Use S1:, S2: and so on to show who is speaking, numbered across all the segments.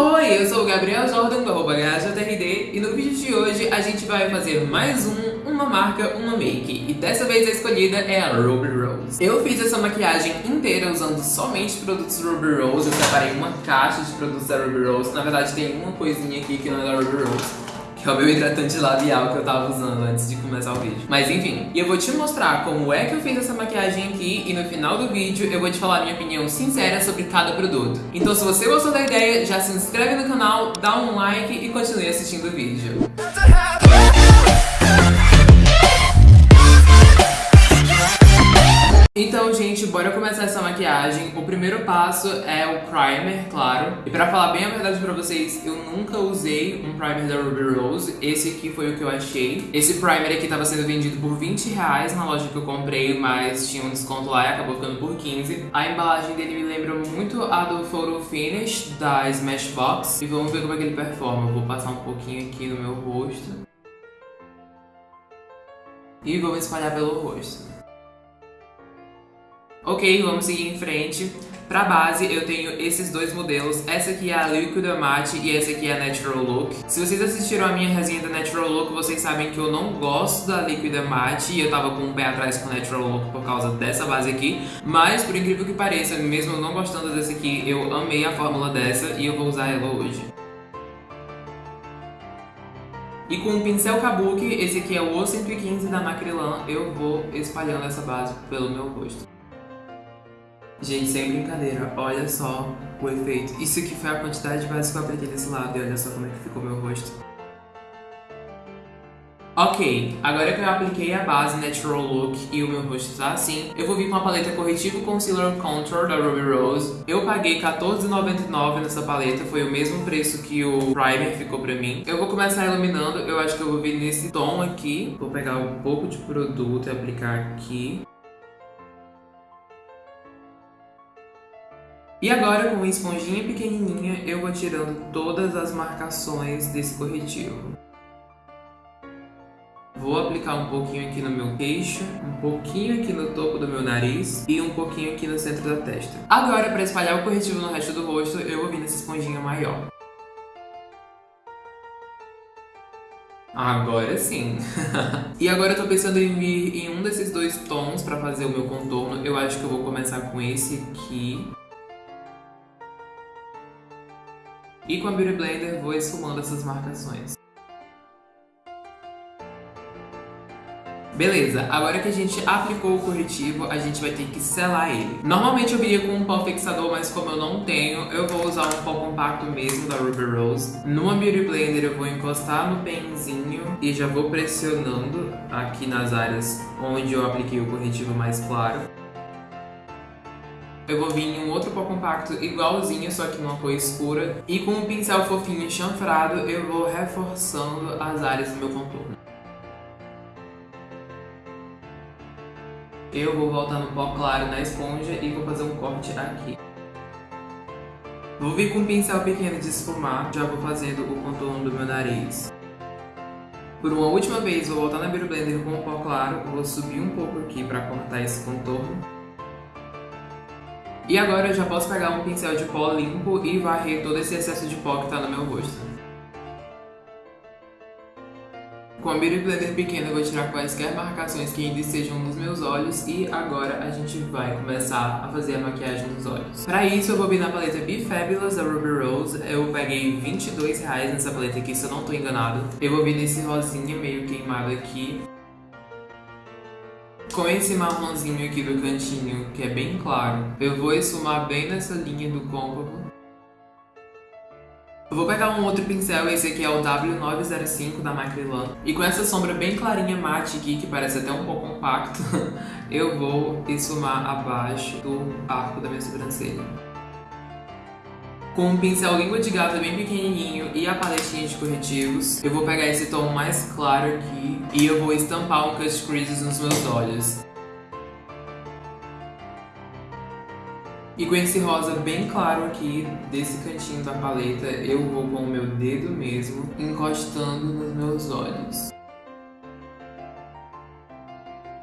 S1: Oi, eu sou o Gabriel Jordan do arroba e no vídeo de hoje a gente vai fazer mais um Uma Marca, Uma Make. E dessa vez a escolhida é a Ruby Rose. Eu fiz essa maquiagem inteira usando somente produtos Ruby Rose, eu separei uma caixa de produtos da Ruby Rose, na verdade tem uma coisinha aqui que não é da Ruby Rose que é o meu hidratante labial que eu tava usando antes de começar o vídeo. Mas enfim, e eu vou te mostrar como é que eu fiz essa maquiagem aqui e no final do vídeo eu vou te falar minha opinião sincera sobre cada produto. Então se você gostou da ideia, já se inscreve no canal, dá um like e continue assistindo o vídeo. Então, gente, bora começar essa maquiagem. O primeiro passo é o primer, claro. E pra falar bem a verdade pra vocês, eu nunca usei um primer da Ruby Rose. Esse aqui foi o que eu achei. Esse primer aqui tava sendo vendido por 20 reais na loja que eu comprei, mas tinha um desconto lá e acabou ficando por 15. A embalagem dele me lembra muito a do Photo Finish da Smashbox. E vamos ver como é que ele performa. Vou passar um pouquinho aqui no meu rosto. E vou espalhar pelo rosto. Ok, vamos seguir em frente. Pra base, eu tenho esses dois modelos. Essa aqui é a Liquid Matte e essa aqui é a Natural Look. Se vocês assistiram a minha resenha da Natural Look, vocês sabem que eu não gosto da Liquid Matte e eu tava com um pé atrás com a Natural Look por causa dessa base aqui. Mas, por incrível que pareça, mesmo não gostando dessa aqui, eu amei a fórmula dessa e eu vou usar ela hoje. E com o pincel Kabuki, esse aqui é o O115 da Macrylan, eu vou espalhando essa base pelo meu rosto. Gente, sem brincadeira, olha só o efeito. Isso aqui foi a quantidade de base que eu apliquei nesse lado e olha só como é que ficou meu rosto. Ok, agora que eu apliquei a base Natural Look e o meu rosto tá assim, eu vou vir com a paleta Corretivo Concealer Contour da Ruby Rose. Eu paguei R$14,99 nessa paleta, foi o mesmo preço que o primer ficou pra mim. Eu vou começar iluminando, eu acho que eu vou vir nesse tom aqui. Vou pegar um pouco de produto e aplicar aqui. E agora, com uma esponjinha pequenininha, eu vou tirando todas as marcações desse corretivo. Vou aplicar um pouquinho aqui no meu queixo, um pouquinho aqui no topo do meu nariz e um pouquinho aqui no centro da testa. Agora, para espalhar o corretivo no resto do rosto, eu vou vir nessa esponjinha maior. Agora sim. e agora eu tô pensando em vir em um desses dois tons pra fazer o meu contorno. Eu acho que eu vou começar com esse aqui. E com a Beauty Blender vou esfumando essas marcações. Beleza, agora que a gente aplicou o corretivo, a gente vai ter que selar ele. Normalmente eu viria com um pó fixador, mas como eu não tenho, eu vou usar um pó compacto mesmo da Ruby Rose. Numa Beauty Blender eu vou encostar no penzinho e já vou pressionando aqui nas áreas onde eu apliquei o corretivo mais claro eu vou vir em um outro pó compacto igualzinho, só que numa cor escura. E com um pincel fofinho chanfrado, eu vou reforçando as áreas do meu contorno. Eu vou voltar no pó claro na esponja e vou fazer um corte aqui. Vou vir com um pincel pequeno de esfumar, já vou fazendo o contorno do meu nariz. Por uma última vez, vou voltar na Beauty Blender com o pó claro, vou subir um pouco aqui para cortar esse contorno. E agora eu já posso pegar um pincel de pó limpo e varrer todo esse excesso de pó que está no meu rosto. Com a Beauty Blender pequena eu vou tirar quaisquer marcações que ainda estejam nos meus olhos e agora a gente vai começar a fazer a maquiagem dos olhos. Para isso eu vou vir na paleta Be Fabulous da Ruby Rose, eu peguei 22 reais nessa paleta aqui se eu não estou enganado. Eu vou vir nesse rosinha meio queimado aqui com esse marronzinho aqui do cantinho, que é bem claro, eu vou esfumar bem nessa linha do côncavo. Eu vou pegar um outro pincel, esse aqui é o W905 da Macrylan. E com essa sombra bem clarinha mate aqui, que parece até um pouco compacto, eu vou esfumar abaixo do arco da minha sobrancelha. Com um pincel língua de gato bem pequenininho e a paletinha de corretivos, eu vou pegar esse tom mais claro aqui e eu vou estampar um cut creases nos meus olhos. E com esse rosa bem claro aqui, desse cantinho da paleta, eu vou com o meu dedo mesmo, encostando nos meus olhos.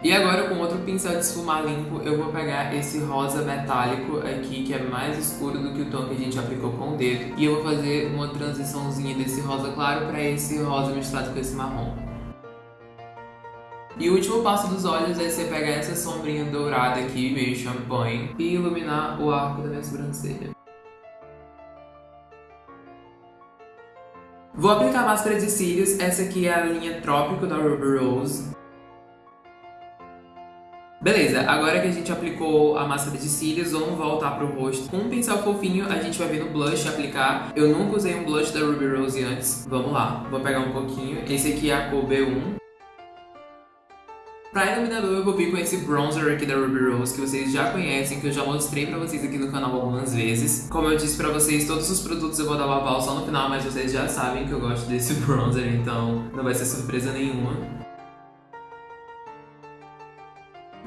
S1: E agora com outro pincel de esfumar limpo, eu vou pegar esse rosa metálico aqui, que é mais escuro do que o tom que a gente aplicou com o dedo. E eu vou fazer uma transiçãozinha desse rosa claro para esse rosa misturado com esse marrom. E o último passo dos olhos é você pegar essa sombrinha dourada aqui, meio champanhe, e iluminar o arco da minha sobrancelha. Vou aplicar máscara de cílios, essa aqui é a linha Trópico da Ruby Rose. Beleza, agora que a gente aplicou a máscara de cílios, vamos voltar pro rosto. Com um pincel fofinho, a gente vai vir no blush aplicar. Eu nunca usei um blush da Ruby Rose antes. Vamos lá, vou pegar um pouquinho. Esse aqui é a cor B1. Pra iluminador eu vou vir com esse bronzer aqui da Ruby Rose, que vocês já conhecem, que eu já mostrei pra vocês aqui no canal algumas vezes. Como eu disse pra vocês, todos os produtos eu vou dar o aval só no final, mas vocês já sabem que eu gosto desse bronzer, então não vai ser surpresa nenhuma.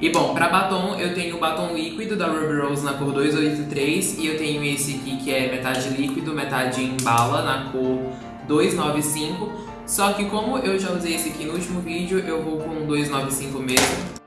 S1: E bom, pra batom, eu tenho o batom líquido da Ruby Rose na cor 283 e eu tenho esse aqui que é metade líquido, metade em bala na cor 295. Só que como eu já usei esse aqui no último vídeo, eu vou com 295 mesmo.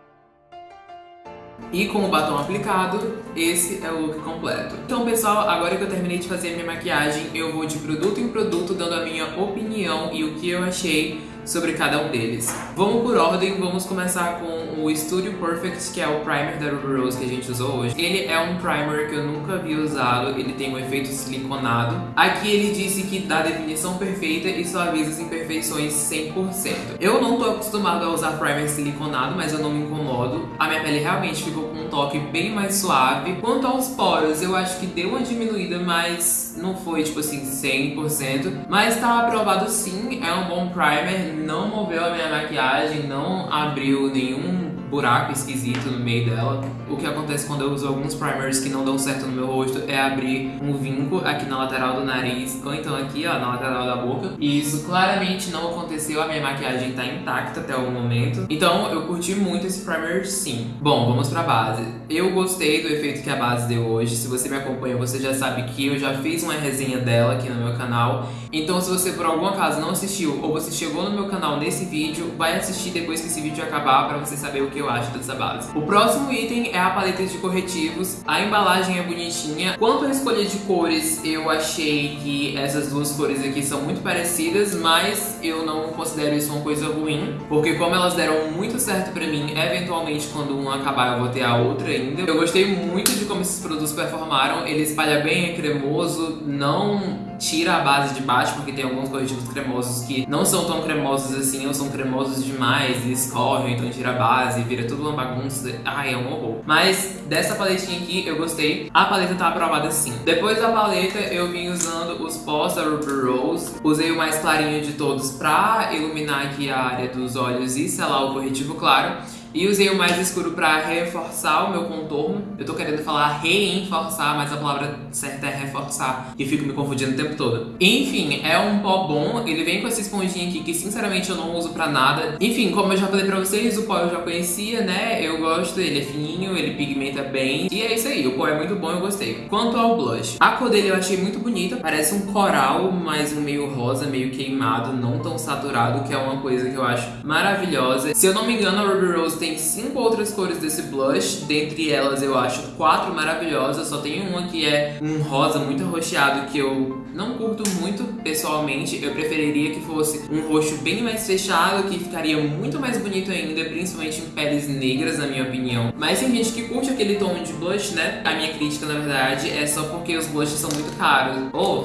S1: E com o batom aplicado, esse é o look completo. Então pessoal, agora que eu terminei de fazer minha maquiagem, eu vou de produto em produto dando a minha opinião e o que eu achei sobre cada um deles. Vamos por ordem, vamos começar com o Studio Perfect, que é o primer da Ruby Rose que a gente usou hoje. Ele é um primer que eu nunca havia usado, ele tem um efeito siliconado. Aqui ele disse que dá definição perfeita e suaviza as imperfeições 100%. Eu não tô acostumado a usar primer siliconado, mas eu não me incomodo. A minha pele realmente ficou toque bem mais suave. Quanto aos poros, eu acho que deu uma diminuída, mas não foi tipo assim 100%. Mas tá aprovado sim, é um bom primer, não moveu a minha maquiagem, não abriu nenhum buraco esquisito no meio dela. O que acontece quando eu uso alguns primers que não dão certo no meu rosto é abrir um vinco aqui na lateral do nariz, ou então aqui, ó, na lateral da boca. E isso claramente não aconteceu, a minha maquiagem tá intacta até o momento. Então eu curti muito esse primer sim. Bom, vamos pra base. Eu gostei do efeito que a base deu hoje. Se você me acompanha, você já sabe que eu já fiz uma resenha dela aqui no meu canal. Então se você por algum acaso não assistiu, ou você chegou no meu canal nesse vídeo, vai assistir depois que esse vídeo acabar pra você saber o que eu acho dessa base. O próximo item é a paleta de corretivos. A embalagem é bonitinha. Quanto à escolha de cores, eu achei que essas duas cores aqui são muito parecidas, mas eu não considero isso uma coisa ruim, porque como elas deram muito certo pra mim, eventualmente quando uma acabar eu vou ter a outra ainda. Eu gostei muito de como esses produtos performaram. Ele espalha bem, é cremoso, não tira a base de baixo, porque tem alguns corretivos cremosos que não são tão cremosos assim, ou são cremosos demais e escorrem, então tira a base, vira tudo uma bagunça. Ai, é um horror. Mas dessa paletinha aqui eu gostei. A paleta tá aprovada sim. Depois da paleta eu vim usando os pós da Ruby Rose. Usei o mais clarinho de todos pra iluminar aqui a área dos olhos e selar o corretivo claro. E usei o mais escuro pra reforçar o meu contorno. Eu tô querendo falar reenforçar, mas a palavra certa é reforçar. E fico me confundindo o tempo todo. Enfim, é um pó bom. Ele vem com essa esponjinha aqui que sinceramente eu não uso pra nada. Enfim, como eu já falei pra vocês, o pó eu já conhecia, né? Eu gosto, ele é fininho, ele pigmenta bem. E é isso aí, o pó é muito bom, eu gostei. Quanto ao blush, a cor dele eu achei muito bonita. Parece um coral, mas um meio rosa, meio queimado, não tão saturado, que é uma coisa que eu acho maravilhosa. Se eu não me engano, a Ruby Rose tem cinco outras cores desse blush, dentre elas eu acho quatro maravilhosas, só tem uma que é um rosa muito arroxeado que eu não curto muito pessoalmente, eu preferiria que fosse um roxo bem mais fechado, que ficaria muito mais bonito ainda, principalmente em peles negras, na minha opinião. Mas tem gente que curte aquele tom de blush, né? A minha crítica, na verdade, é só porque os blushes são muito caros. Oh,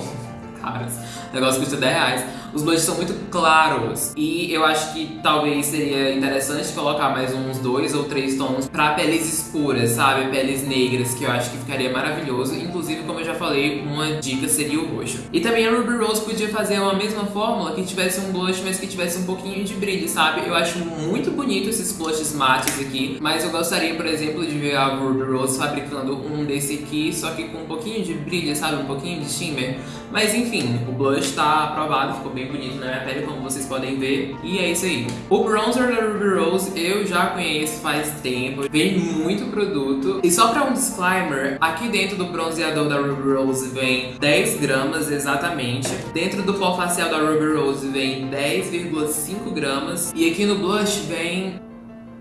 S1: caros. Negócio custa 10 reais. Os blushes são muito claros e eu acho que talvez seria interessante colocar mais uns dois ou três tons pra peles escuras, sabe? Peles negras, que eu acho que ficaria maravilhoso. Inclusive, como eu já falei, uma dica seria o roxo. E também a Ruby Rose podia fazer uma mesma fórmula que tivesse um blush, mas que tivesse um pouquinho de brilho, sabe? Eu acho muito bonito esses blushes mates aqui, mas eu gostaria, por exemplo, de ver a Ruby Rose fabricando um desse aqui, só que com um pouquinho de brilho, sabe? Um pouquinho de shimmer. Mas enfim, o blush tá aprovado, ficou bem bonito na minha pele, como vocês podem ver. E é isso aí. O bronzer da Ruby Rose eu já conheço faz tempo. Vem muito produto. E só pra um disclaimer, aqui dentro do bronzeador da Ruby Rose vem 10 gramas exatamente. Dentro do pó facial da Ruby Rose vem 10,5 gramas. E aqui no blush vem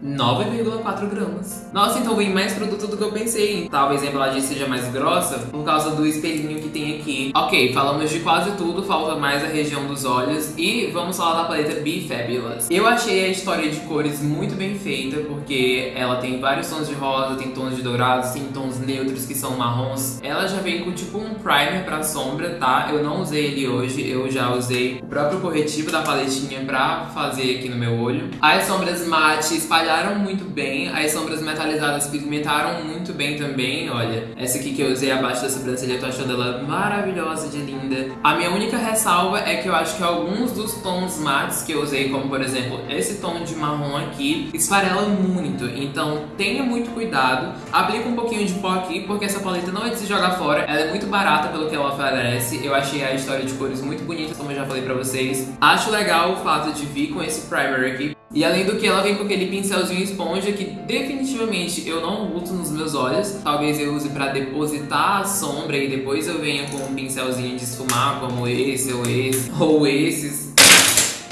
S1: 9,4 gramas. Nossa, então vem mais produto do que eu pensei. Talvez a embalagem seja mais grossa por causa do espelhinho que tem aqui. Ok, falamos de quase tudo, falta mais a região dos olhos. E vamos falar da paleta Be Fabulous. Eu achei a história de cores muito bem feita, porque ela tem vários tons de rosa, tem tons de dourados, tem tons neutros que são marrons. Ela já vem com tipo um primer pra sombra, tá? Eu não usei ele hoje, eu já usei o próprio corretivo da paletinha pra fazer aqui no meu olho. As sombras mate espalharam muito bem, as sombras metalizadas pigmentaram muito bem também, olha. Essa aqui que eu usei abaixo da sobrancelha, eu tô achando ela maravilhosa de linda. A minha única ressalva é que eu acho que alguns dos tons mates que eu usei, como por exemplo esse tom de marrom aqui, esfarela muito. Então tenha muito cuidado. Aplica um pouquinho de pó aqui, porque essa paleta não é de se jogar fora. Ela é muito barata pelo que ela oferece. Eu achei a história de cores muito bonita, como eu já falei pra vocês. Acho legal o fato de vir com esse primer aqui. E além do que, ela vem com aquele pincelzinho esponja que definitivamente eu não uso nos meus olhos. Talvez eu use pra depositar a sombra e depois eu venha com um pincelzinho de esfumar, como esse ou esse, ou esses.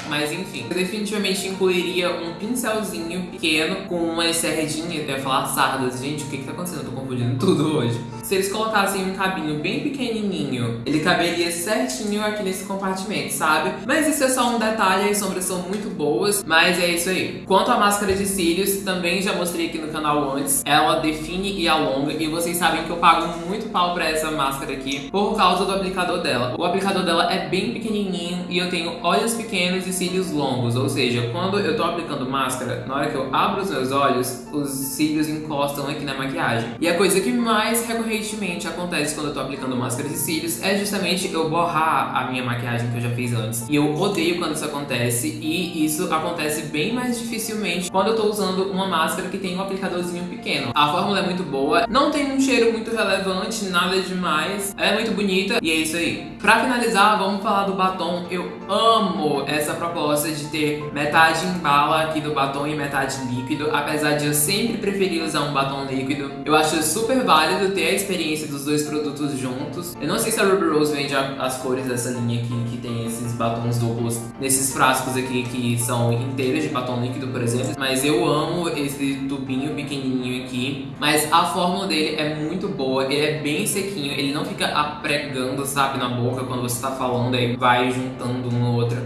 S1: Mas enfim, eu definitivamente incluiria um pincelzinho pequeno com umas serradinhas, eu ia falar sardas. Gente, o que que tá acontecendo? Eu tô confundindo tudo hoje. Se eles colocassem um cabinho bem pequenininho, ele caberia certinho aqui nesse compartimento, sabe? Mas isso é só um detalhe, as sombras são muito boas, mas é isso aí. Quanto à máscara de cílios, também já mostrei aqui no canal antes, ela define e alonga, e vocês sabem que eu pago muito pau pra essa máscara aqui, por causa do aplicador dela. O aplicador dela é bem pequenininho, e eu tenho olhos pequenos e cílios longos, ou seja, quando eu tô aplicando máscara, na hora que eu abro os meus olhos, os cílios encostam aqui na maquiagem. E a coisa que mais recorrentemente acontece quando eu tô aplicando máscara de cílios é justamente eu borrar a minha maquiagem que eu já fiz antes. E eu odeio quando isso acontece, e isso acontece bem mais dificilmente quando eu tô usando uma máscara que tem um aplicadorzinho pequeno. A fórmula é muito boa, não tem um cheiro muito relevante, nada demais, ela é muito bonita, e é isso aí. Pra finalizar, vamos falar do batom. Eu amo essa proposta de ter metade em bala aqui do batom e metade líquido, apesar de eu sempre preferir usar um batom líquido. Eu acho super válido ter a experiência dos dois produtos juntos. Eu não sei se a Ruby Rose vende as cores dessa linha aqui, que tem esses batons duplos, nesses frascos aqui que são inteiros de batom líquido, por exemplo. Mas eu amo esse tubinho pequenininho aqui. Mas a fórmula dele é muito boa, ele é bem sequinho, ele não fica apregando, sabe, na boca quando você tá falando, aí vai juntando um no outro.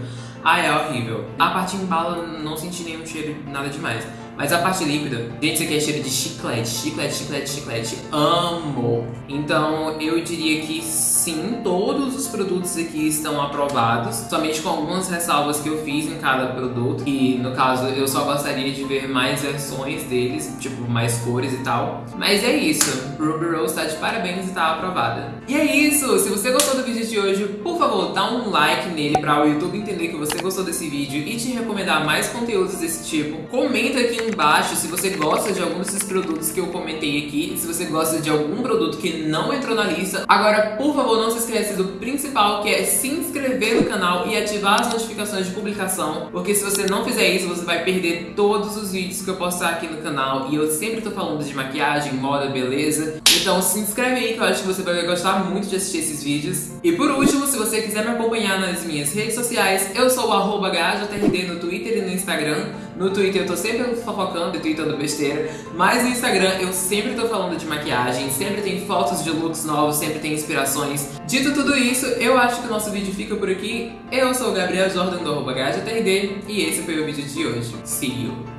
S1: Ah, é horrível. A parte em bala não senti nenhum cheiro, nada demais. Mas a parte líquida, gente, isso aqui é cheiro de chiclete, chiclete, chiclete, chiclete. Amo! Então eu diria que sim, todos os produtos aqui estão aprovados, somente com algumas ressalvas que eu fiz em cada produto. E no caso eu só gostaria de ver mais versões deles, tipo mais cores e tal. Mas é isso, Ruby Rose tá de parabéns e tá aprovada. E é isso, se você gostou do vídeo de hoje, por favor, dá um like nele para o YouTube entender que você gostou desse vídeo e te recomendar mais conteúdos desse tipo. Comenta aqui embaixo se você gosta de algum desses produtos que eu comentei aqui, se você gosta de algum produto que não entrou na lista. Agora, por favor, não se esqueça do principal, que é se inscrever no canal e ativar as notificações de publicação, porque se você não fizer isso, você vai perder todos os vídeos que eu postar aqui no canal, e eu sempre tô falando de maquiagem, moda, beleza. Então se inscreve aí que eu acho que você vai gostar muito de assistir esses vídeos. E por último, se você quiser me acompanhar nas minhas redes sociais, eu sou o arroba no Twitter e no Instagram. No Twitter eu tô sempre fofocando e tweetando besteira, mas no Instagram eu sempre tô falando de maquiagem, sempre tem fotos de looks novos, sempre tem inspirações. Dito tudo isso, eu acho que o nosso vídeo fica por aqui. Eu sou o Gabriel Jordan do arroba e esse foi o vídeo de hoje. See you!